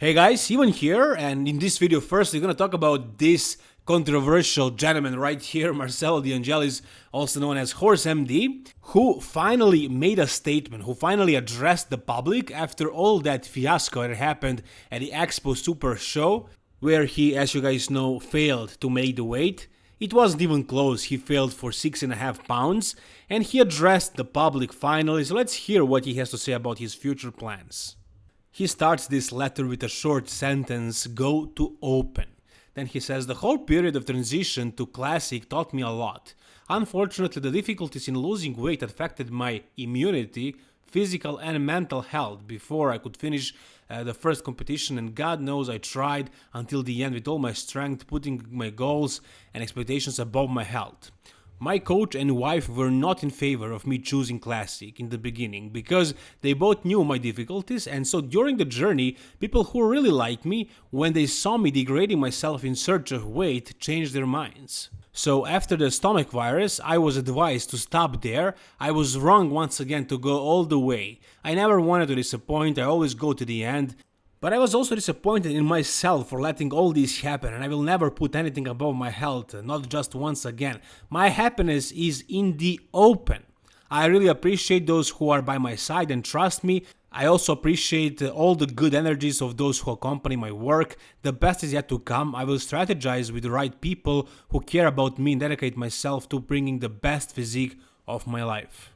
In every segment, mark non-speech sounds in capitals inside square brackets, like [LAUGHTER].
Hey guys, Ivan here, and in this video first we're gonna talk about this controversial gentleman right here, [LAUGHS] Marcelo De Angelis, also known as Horse MD, who finally made a statement, who finally addressed the public after all that fiasco that happened at the Expo Super Show, where he, as you guys know, failed to make the weight. It wasn't even close, he failed for 6.5 pounds, and he addressed the public finally, so let's hear what he has to say about his future plans. He starts this letter with a short sentence, go to open. Then he says, the whole period of transition to classic taught me a lot. Unfortunately, the difficulties in losing weight affected my immunity, physical and mental health before I could finish uh, the first competition and God knows I tried until the end with all my strength putting my goals and expectations above my health. My coach and wife were not in favor of me choosing Classic in the beginning because they both knew my difficulties and so during the journey, people who really liked me, when they saw me degrading myself in search of weight, changed their minds. So after the stomach virus, I was advised to stop there. I was wrong once again to go all the way. I never wanted to disappoint, I always go to the end. But I was also disappointed in myself for letting all this happen and I will never put anything above my health, not just once again. My happiness is in the open. I really appreciate those who are by my side and trust me. I also appreciate all the good energies of those who accompany my work. The best is yet to come. I will strategize with the right people who care about me and dedicate myself to bringing the best physique of my life.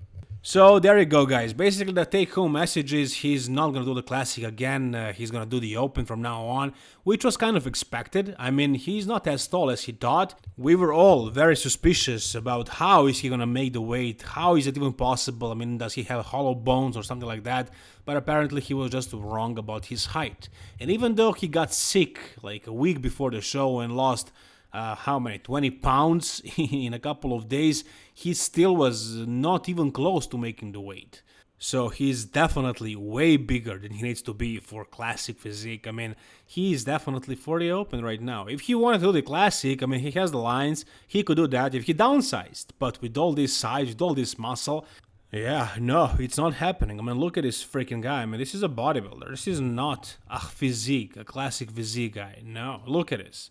So there you go guys, basically the take home message is he's not gonna do the classic again, uh, he's gonna do the open from now on, which was kind of expected, I mean he's not as tall as he thought, we were all very suspicious about how is he gonna make the weight, how is it even possible, I mean does he have hollow bones or something like that, but apparently he was just wrong about his height. And even though he got sick like a week before the show and lost uh, how many 20 pounds [LAUGHS] in a couple of days he still was not even close to making the weight so he's definitely way bigger than he needs to be for classic physique. I mean, he's definitely for the open right now. If he wanted to do the classic, I mean, he has the lines, he could do that if he downsized. But with all this size, with all this muscle, yeah, no, it's not happening. I mean, look at this freaking guy. I mean, this is a bodybuilder. This is not a physique, a classic physique guy. No, look at this.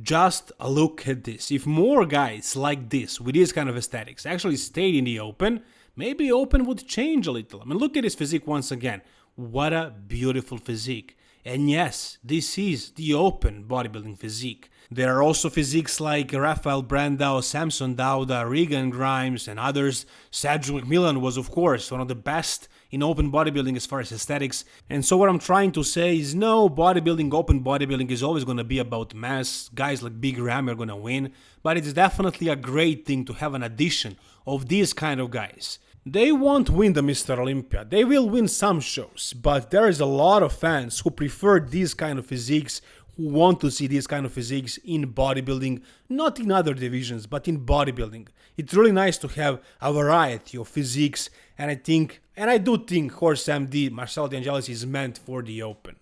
Just look at this. If more guys like this, with this kind of aesthetics, actually stayed in the open, maybe open would change a little. I mean, look at his physique once again. What a beautiful physique. And yes, this is the open bodybuilding physique. There are also physiques like Rafael Brandao, Samson Dauda, Regan Grimes, and others. Cedric McMillan was, of course, one of the best in open bodybuilding as far as aesthetics. And so, what I'm trying to say is no, bodybuilding, open bodybuilding is always going to be about mass. Guys like Big Ram are going to win. But it's definitely a great thing to have an addition of these kind of guys. They won't win the Mr. Olympia, they will win some shows, but there is a lot of fans who prefer these kind of physiques want to see these kind of physiques in bodybuilding, not in other divisions, but in bodybuilding. It's really nice to have a variety of physiques, and I think, and I do think Horse MD Marcelo De Angelis is meant for the open.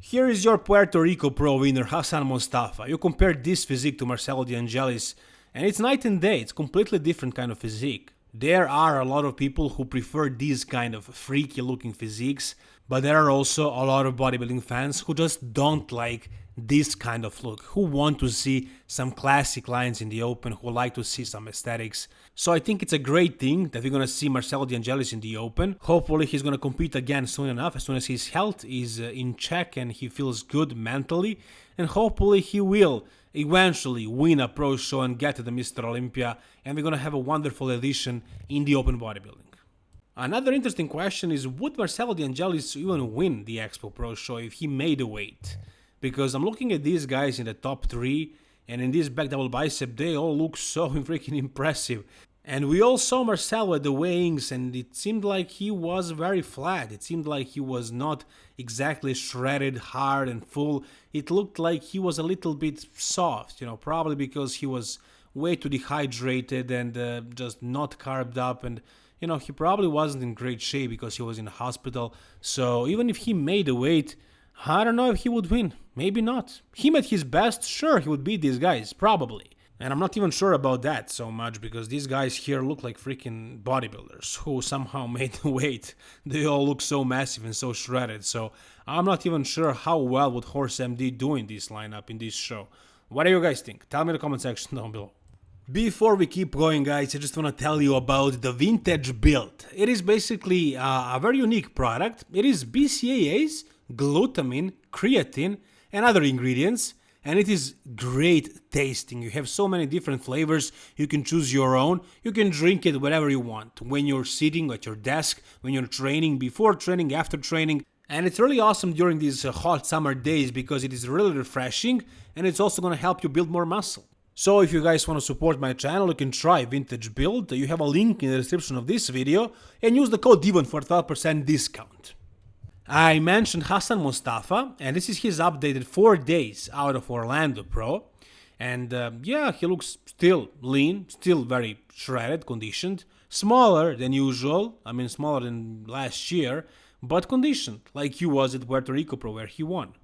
Here is your Puerto Rico Pro winner Hassan Mostafa. You compare this physique to Marcelo De Angelis, and it's night and day, it's completely different kind of physique. There are a lot of people who prefer these kind of freaky looking physiques, but there are also a lot of bodybuilding fans who just don't like this kind of look, who want to see some classic lines in the open, who like to see some aesthetics. So I think it's a great thing that we're gonna see Marcelo De Angelis in the open. Hopefully he's gonna compete again soon enough, as soon as his health is uh, in check and he feels good mentally, and hopefully he will eventually win a pro show and get to the Mr. Olympia, and we're gonna have a wonderful edition in the open bodybuilding. Another interesting question is would Marcelo De Angelis even win the Expo Pro show if he made a weight? Because I'm looking at these guys in the top three, and in this back double bicep, they all look [LAUGHS] so freaking impressive. And we all saw Marcelo at the weighings, and it seemed like he was very flat. It seemed like he was not exactly shredded, hard, and full. It looked like he was a little bit soft, you know, probably because he was way too dehydrated and uh, just not carved up. And, you know, he probably wasn't in great shape because he was in hospital. So even if he made the weight, I don't know if he would win. Maybe not. Him at his best, sure, he would beat these guys, probably. And I'm not even sure about that so much because these guys here look like freaking bodybuilders who somehow [LAUGHS] made the weight. They all look so massive and so shredded. So I'm not even sure how well would Horse MD do in this lineup in this show. What do you guys think? Tell me in the comment section down below. Before we keep going guys, I just want to tell you about the Vintage Build. It is basically uh, a very unique product. It is BCAAs, glutamine, creatine and other ingredients and it is great tasting. You have so many different flavors, you can choose your own, you can drink it wherever you want, when you're sitting at your desk, when you're training, before training, after training. And it's really awesome during these uh, hot summer days because it is really refreshing and it's also gonna help you build more muscle. So if you guys want to support my channel, you can try Vintage Build. You have a link in the description of this video and use the code DIVON for 12% discount. I mentioned Hassan Mostafa, and this is his updated 4 days out of Orlando Pro. And uh, yeah, he looks still lean, still very shredded, conditioned, smaller than usual, I mean smaller than last year, but conditioned, like he was at Puerto Rico Pro where he won.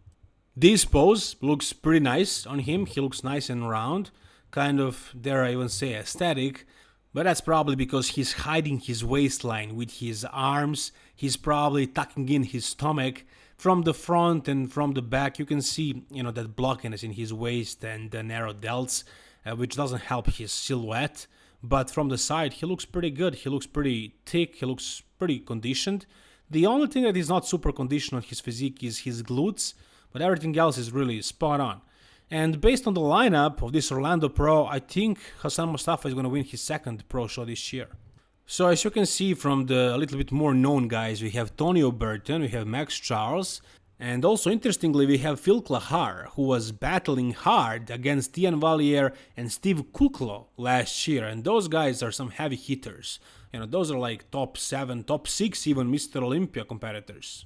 This pose looks pretty nice on him, he looks nice and round, kind of, dare I even say, aesthetic, but that's probably because he's hiding his waistline with his arms, he's probably tucking in his stomach. From the front and from the back you can see, you know, that blockiness in his waist and the narrow delts, uh, which doesn't help his silhouette. But from the side he looks pretty good, he looks pretty thick, he looks pretty conditioned. The only thing that is not super conditioned on his physique is his glutes, but everything else is really spot on. And based on the lineup of this Orlando Pro, I think Hassan Mostafa is going to win his second Pro show this year. So as you can see from the a little bit more known guys, we have Tony Burton, we have Max Charles, and also interestingly we have Phil Clahar, who was battling hard against Iain Valliere and Steve Kuclo last year, and those guys are some heavy hitters. You know, those are like top 7, top 6 even Mr. Olympia competitors.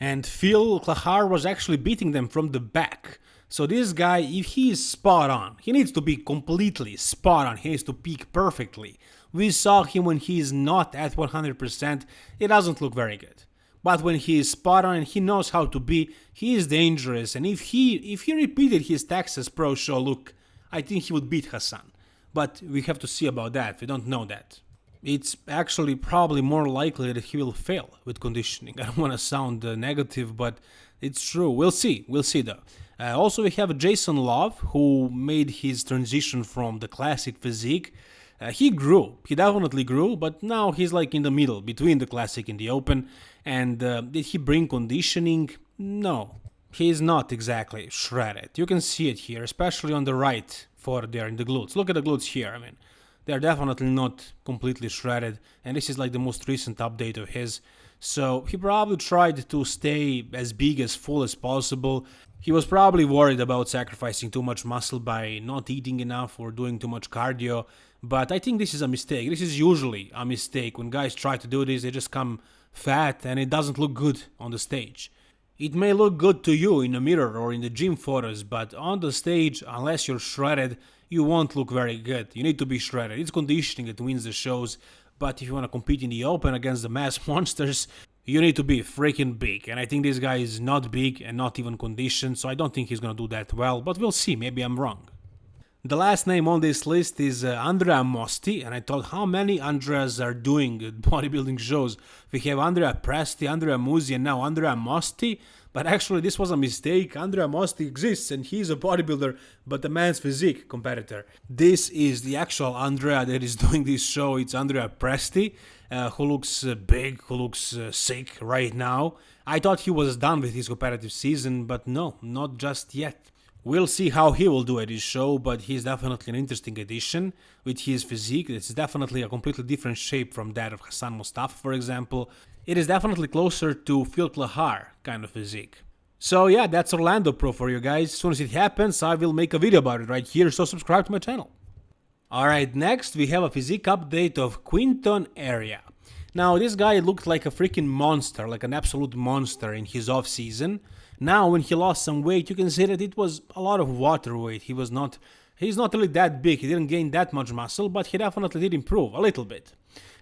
And Phil Clahar was actually beating them from the back. So this guy, if he is spot on, he needs to be completely spot on, he needs to peak perfectly. We saw him when he is not at 100%, it doesn't look very good. But when he is spot on and he knows how to be, he is dangerous and if he if he repeated his Texas Pro Show look, I think he would beat Hassan. But we have to see about that, we don't know that. It's actually probably more likely that he will fail with conditioning. [LAUGHS] I don't want to sound uh, negative, but it's true. We'll see, we'll see though. Uh, also, we have Jason Love, who made his transition from the classic physique. Uh, he grew, he definitely grew, but now he's like in the middle between the classic and the open. And uh, did he bring conditioning? No, he's not exactly shredded. You can see it here, especially on the right for there in the glutes. Look at the glutes here, I mean, they're definitely not completely shredded, and this is like the most recent update of his. So he probably tried to stay as big as full as possible. He was probably worried about sacrificing too much muscle by not eating enough or doing too much cardio, but I think this is a mistake. This is usually a mistake. When guys try to do this, they just come fat and it doesn't look good on the stage. It may look good to you in a mirror or in the gym photos, but on the stage, unless you're shredded, you won't look very good. You need to be shredded. It's conditioning that wins the shows, but if you want to compete in the open against the mass [LAUGHS] monsters, you need to be freaking big. And I think this guy is not big and not even conditioned, so I don't think he's gonna do that well, but we'll see, maybe I'm wrong. The last name on this list is uh, Andrea Mosti, and I thought how many Andreas are doing [LAUGHS] bodybuilding shows. We have Andrea Presti, Andrea Musi, and now Andrea Mosti. But actually, this was a mistake. Andrea Mosti exists, and he's a bodybuilder, but a man's physique competitor. This is the actual Andrea that is [LAUGHS] doing this show. It's Andrea Presti, uh, who looks uh, big, who looks uh, sick right now. I thought he was done with his competitive season, but no, not just yet. We'll see how he will do at his show, but he's definitely an interesting addition with his physique. It's definitely a completely different shape from that of Hassan Mostafa, for example. It is definitely closer to Phil Clahar kind of physique. So yeah, that's Orlando Pro for you guys. As soon as it happens, I will make a video about it right here, so subscribe to my channel. Alright, next we have a physique update of Quinton Eriya. Now, this guy looked like a freaking monster, like an absolute monster in his off season. Now, when he lost some weight, you can see that it was a lot of water weight. He was not, he's not really that big. He didn't gain that much muscle, but he definitely did improve a little bit.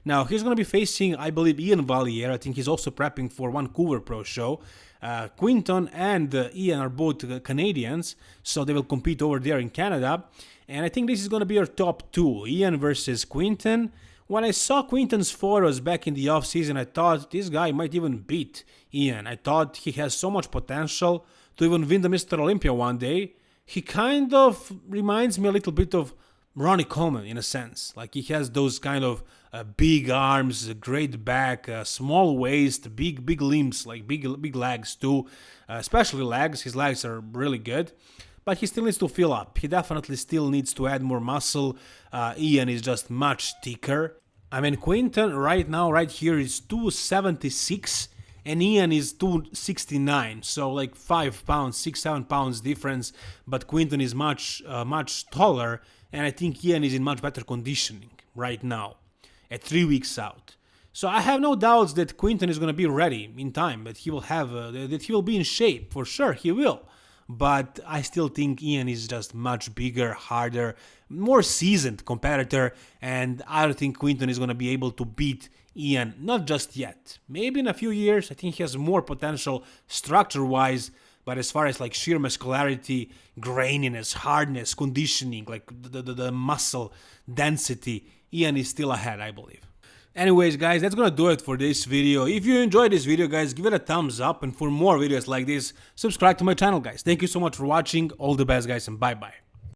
Now, he's going to be facing, I believe, Iain Valliere. I think he's also prepping for Vancouver Pro Show. Uh, Quinton and uh, Iain are both uh, Canadians, so they will compete over there in Canada. And I think this is going to be our top two Iain versus Quinton. When I saw Quinton's photos back in the off season, I thought this guy might even beat Iain. I thought he has so much potential to even win the Mr. Olympia one day. He kind of reminds me a little bit of Ronnie Coleman in a sense. Like he has those kind of uh, big arms, great back, uh, small waist, big big limbs, like big big legs too, uh, especially legs. His legs are really good, but he still needs to fill up. He definitely still needs to add more muscle. Uh, Iain is just much thicker. I mean, Quinton right now, right here, is 276 and Iain is 269 so like 5 pounds 6 7 pounds difference but Quinton is much uh, much taller and I think Iain is in much better conditioning right now at 3 weeks out. So I have no doubts that Quinton is going to be ready in time that he will have uh, that he will be in shape for sure he will. But I still think Iain is just much bigger, harder, more seasoned competitor, and I don't think Quinton is going to be able to beat Iain, not just yet. Maybe in a few years, I think he has more potential structure wise, but as far as like sheer muscularity, graininess, hardness, conditioning, like the, the, the muscle density, Iain is still ahead, I believe. Anyways guys, that's gonna do it for this video. If you enjoyed this video guys, give it a thumbs up and for more videos like this, subscribe to my channel guys. Thank you so much for watching, all the best guys and bye bye.